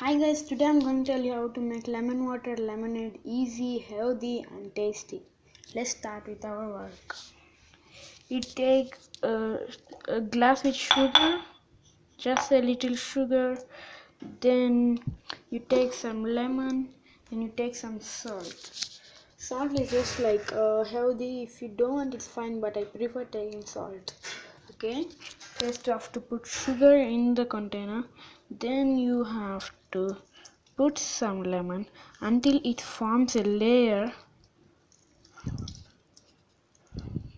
Hi guys, today I'm going to tell you how to make lemon water lemonade easy, healthy and tasty. Let's start with our work. You take a, a glass with sugar, just a little sugar, then you take some lemon, and you take some salt. Salt is just like uh, healthy, if you don't want it's fine but I prefer taking salt. Okay, first you have to put sugar in the container, then you have to put some lemon until it forms a layer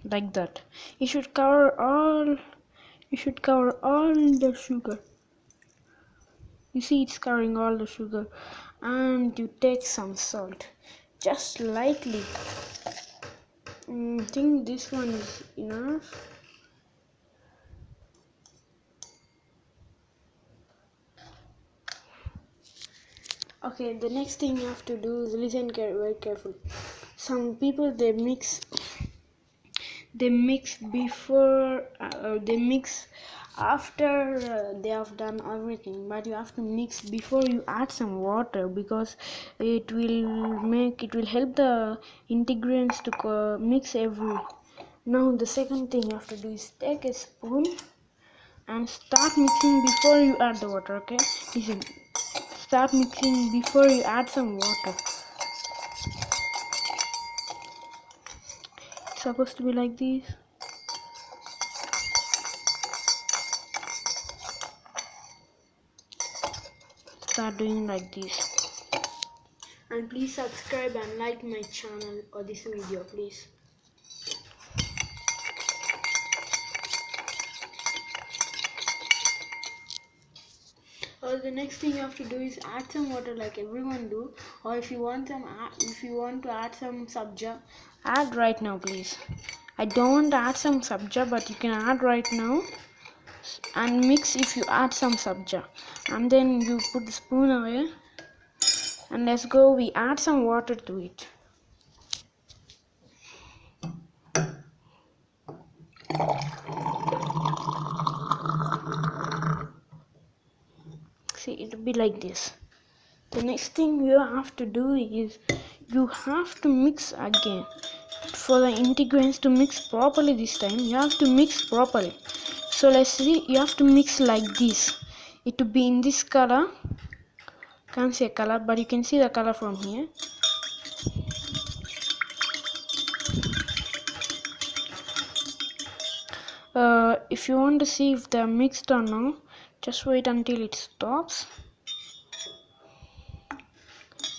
like that. You should cover all you should cover all the sugar. You see it's covering all the sugar. And you take some salt just lightly. Mm, I think this one is enough okay the next thing you have to do is listen very carefully some people they mix they mix before uh, they mix after uh, they have done everything. But you have to mix before you add some water because it will make it will help the ingredients to mix every. Now the second thing you have to do is take a spoon and start mixing before you add the water okay? Listen start mixing before you add some water. It's supposed to be like this. Start doing like this. And please subscribe and like my channel or this video please or the next thing you have to do is add some water like everyone do. Or if you want some if you want to add some sabja add right now please. I don't want to add some sabja but you can add right now. And mix if you add some sabja. And then you put the spoon away. And let's go we add some water to it see it'll be like this. The next thing you have to do is you have to mix again. For the ingredients to mix properly this time you have to mix properly. So let's see you have to mix like this. It to be in this color. Can't see a color but you can see the color from here. Uh, if you want to see if they're mixed or not just wait until it stops.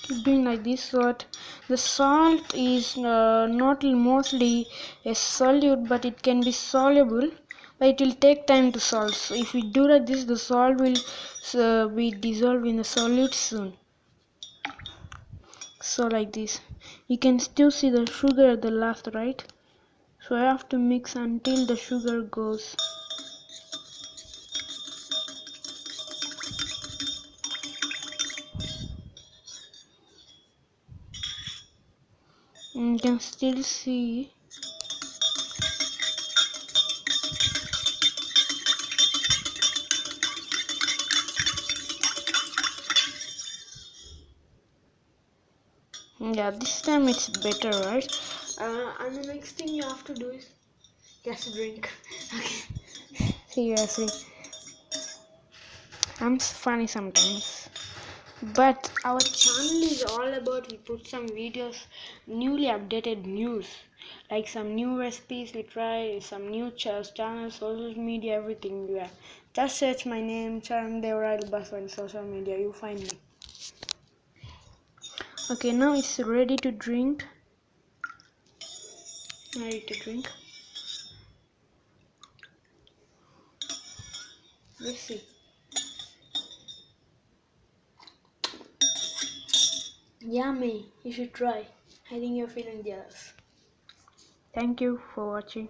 Keep doing like this so that the salt is uh, not mostly a solute but it can be soluble. But it will take time to solve so if we do like this the salt will uh, be dissolved in the solute soon. So like this. You can still see the sugar at the last right? So I have to mix until the sugar goes you can still see yeah this time it's better right? Uh, and the next thing you have to do is just drink. Okay. Seriously. I'm funny sometimes but our channel is all about we put some videos newly updated news. Like some new recipes we try some new channels social media everything. Yeah. Just search my name Charan Devarai Basu on social media. You find me. Okay now it's ready to drink. Ready to drink. Let's see Yummy, you should try. I think you're feeling jealous. Thank you for watching.